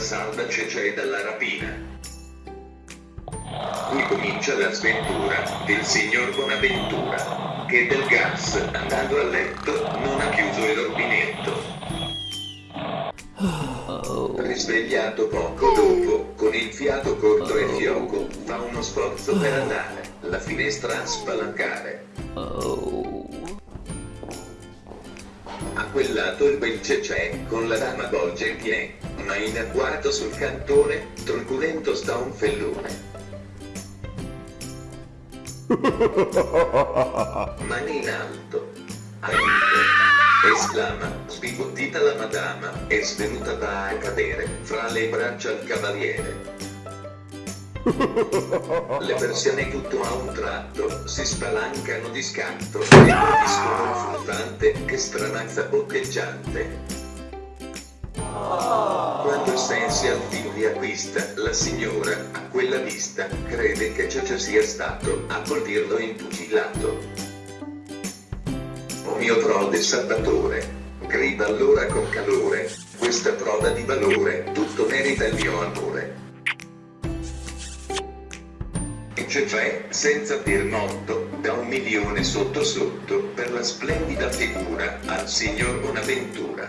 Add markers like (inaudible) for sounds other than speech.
salva Cece dalla rapina. Qui comincia la sventura del signor Bonaventura, che del gas, andando a letto, non ha chiuso il rubinetto. Risvegliato poco dopo, con il fiato corto e fioco, fa uno sforzo per andare, la finestra a spalancare. Quel lato il bel cecè, con la dama bolgia in piedi, ma in agguato sul cantone, truculento sta un fellone. (laughs) Mani in alto. Aiuto! esclama, sbigottita la madama, è svenuta da a cadere, fra le braccia al cavaliere. Le persiane tutto a un tratto si spalancano di scatto e che stranazza boccheggiante. Quando sensi al filo riacquista, la signora, a quella vista, crede che Cece sia stato a colpirlo in pugilato. O mio prode salvatore, grida allora con calore, questa prova di valore, tutto merita il mio amore. E Cece, senza dir molto, da un milione sotto sotto, per la splendida figura, al signor Bonaventura.